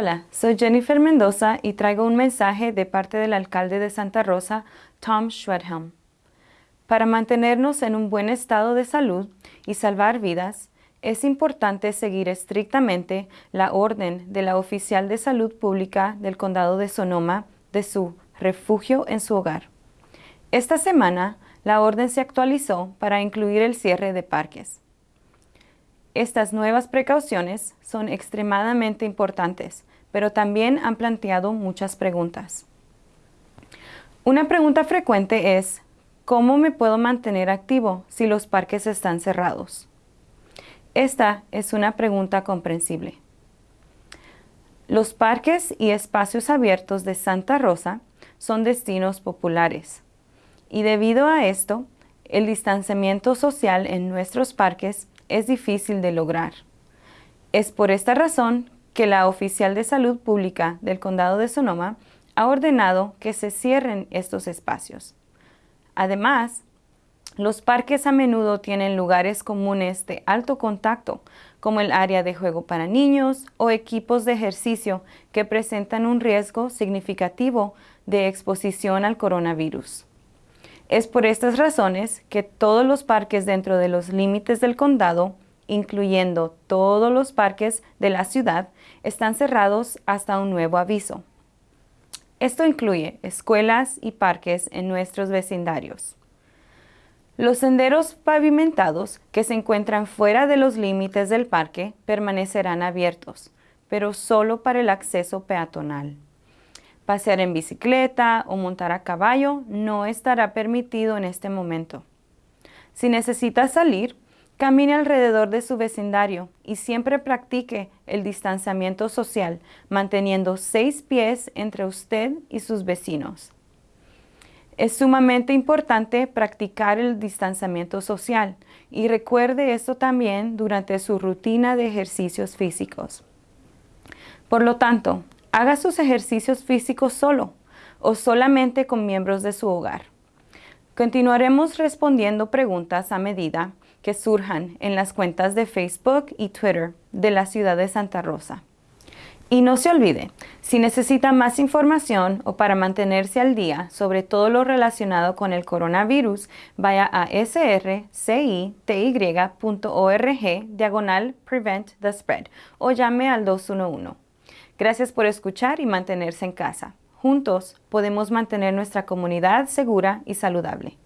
Hola, soy Jennifer Mendoza y traigo un mensaje de parte del alcalde de Santa Rosa, Tom Schwedhelm. Para mantenernos en un buen estado de salud y salvar vidas, es importante seguir estrictamente la orden de la oficial de salud pública del condado de Sonoma de su refugio en su hogar. Esta semana, la orden se actualizó para incluir el cierre de parques. Estas nuevas precauciones son extremadamente importantes, pero también han planteado muchas preguntas. Una pregunta frecuente es, ¿cómo me puedo mantener activo si los parques están cerrados? Esta es una pregunta comprensible. Los parques y espacios abiertos de Santa Rosa son destinos populares y debido a esto, el distanciamiento social en nuestros parques es difícil de lograr. Es por esta razón que la oficial de salud pública del condado de Sonoma ha ordenado que se cierren estos espacios. Además, los parques a menudo tienen lugares comunes de alto contacto, como el área de juego para niños o equipos de ejercicio que presentan un riesgo significativo de exposición al coronavirus. Es por estas razones que todos los parques dentro de los límites del condado, incluyendo todos los parques de la ciudad, están cerrados hasta un nuevo aviso. Esto incluye escuelas y parques en nuestros vecindarios. Los senderos pavimentados que se encuentran fuera de los límites del parque permanecerán abiertos, pero solo para el acceso peatonal. Pasear en bicicleta o montar a caballo no estará permitido en este momento. Si necesita salir, camine alrededor de su vecindario y siempre practique el distanciamiento social, manteniendo seis pies entre usted y sus vecinos. Es sumamente importante practicar el distanciamiento social y recuerde esto también durante su rutina de ejercicios físicos. Por lo tanto, Haga sus ejercicios físicos solo o solamente con miembros de su hogar. Continuaremos respondiendo preguntas a medida que surjan en las cuentas de Facebook y Twitter de la ciudad de Santa Rosa. Y no se olvide, si necesita más información o para mantenerse al día sobre todo lo relacionado con el coronavirus, vaya a srcity.org diagonal prevent the spread o llame al 211. Gracias por escuchar y mantenerse en casa. Juntos podemos mantener nuestra comunidad segura y saludable.